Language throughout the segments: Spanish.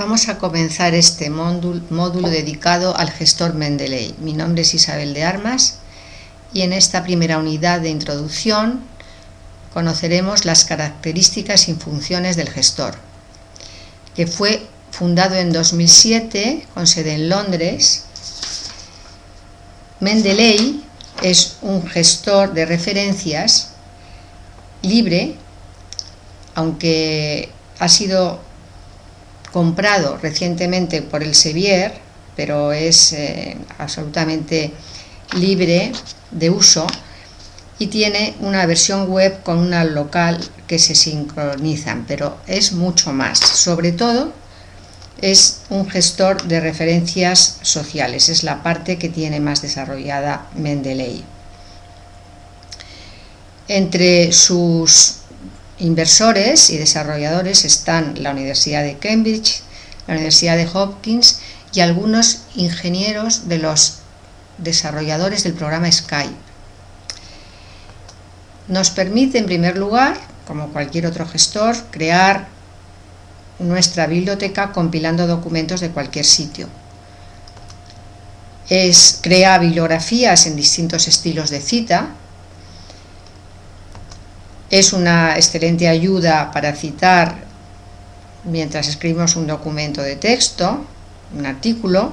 Vamos a comenzar este módulo, dedicado al gestor Mendeley. Mi nombre es Isabel de Armas y en esta primera unidad de introducción conoceremos las características y funciones del gestor, que fue fundado en 2007 con sede en Londres. Mendeley es un gestor de referencias libre, aunque ha sido comprado recientemente por el Sevier, pero es eh, absolutamente libre de uso y tiene una versión web con una local que se sincronizan, pero es mucho más. Sobre todo es un gestor de referencias sociales, es la parte que tiene más desarrollada Mendeley. Entre sus inversores y desarrolladores están la Universidad de Cambridge, la Universidad de Hopkins y algunos ingenieros de los desarrolladores del programa Skype. Nos permite, en primer lugar, como cualquier otro gestor, crear nuestra biblioteca compilando documentos de cualquier sitio. Es, crea bibliografías en distintos estilos de cita, es una excelente ayuda para citar mientras escribimos un documento de texto, un artículo.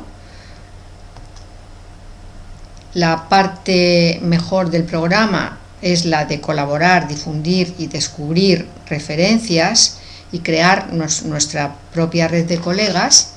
La parte mejor del programa es la de colaborar, difundir y descubrir referencias y crear nuestra propia red de colegas.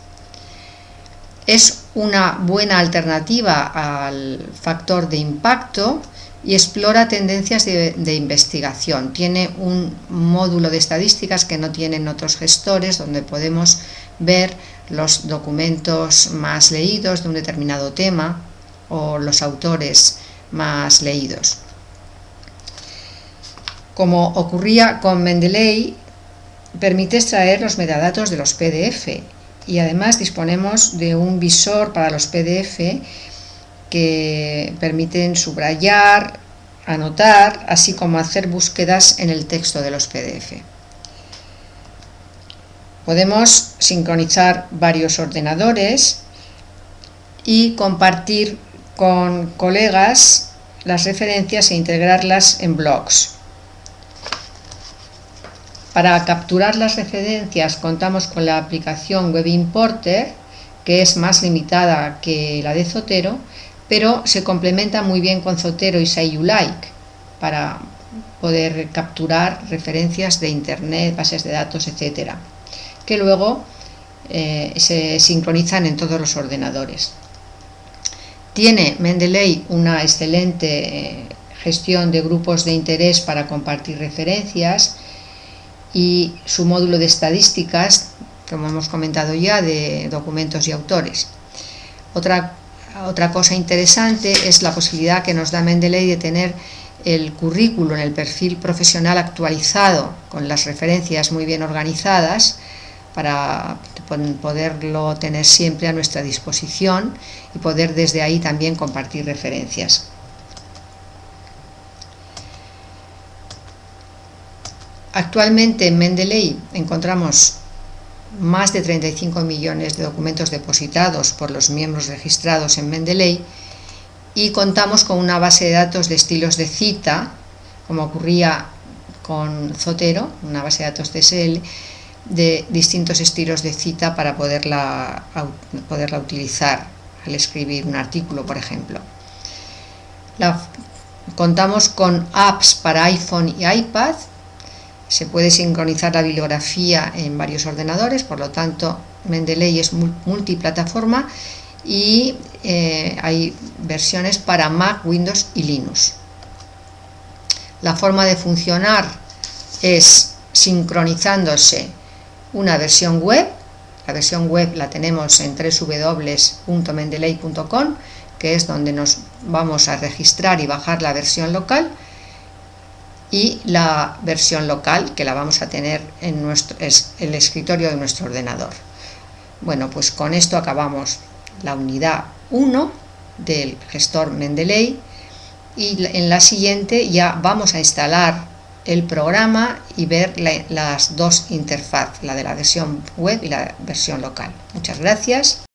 Es una buena alternativa al factor de impacto y explora tendencias de, investigación. Tiene un módulo de estadísticas que no tienen otros gestores, donde podemos ver los documentos más leídos de un determinado tema o los autores más leídos. Como ocurría con Mendeley, permite extraer los metadatos de los PDF y además disponemos de un visor para los PDF que permiten subrayar, anotar, así como hacer búsquedas en el texto de los PDF. Podemos sincronizar varios ordenadores y compartir con colegas las referencias e integrarlas en blogs. Para capturar las referencias contamos con la aplicación Web Importer, que es más limitada que la de Zotero, pero se complementa muy bien con Zotero y Say You Like para poder capturar referencias de internet, bases de datos, etcétera, que luego eh, se sincronizan en todos los ordenadores. Tiene Mendeley una excelente eh, gestión de grupos de interés para compartir referencias y su módulo de estadísticas, como hemos comentado ya, de documentos y autores. Otra otra cosa interesante es la posibilidad que nos da Mendeley de tener el currículo en el perfil profesional actualizado con las referencias muy bien organizadas para poderlo tener siempre a nuestra disposición y poder desde ahí también compartir referencias. Actualmente en Mendeley encontramos más de 35 millones de documentos depositados por los miembros registrados en Mendeley y contamos con una base de datos de estilos de cita, como ocurría con Zotero, una base de datos TSL, de distintos estilos de cita para poderla, poderla utilizar al escribir un artículo, por ejemplo. contamos con apps para iPhone y iPad se puede sincronizar la bibliografía en varios ordenadores, por lo tanto Mendeley es multiplataforma y eh, hay versiones para Mac, Windows y Linux. La forma de funcionar es sincronizándose una versión web, la versión web la tenemos en www.mendeley.com, que es donde nos vamos a registrar y bajar la versión local, y la versión local que la vamos a tener en nuestro, es el escritorio de nuestro ordenador. Bueno, pues con esto acabamos la unidad 1 del gestor Mendeley y en la siguiente ya vamos a instalar el programa y ver las dos interfaz, la de la versión web y la versión local. Muchas gracias.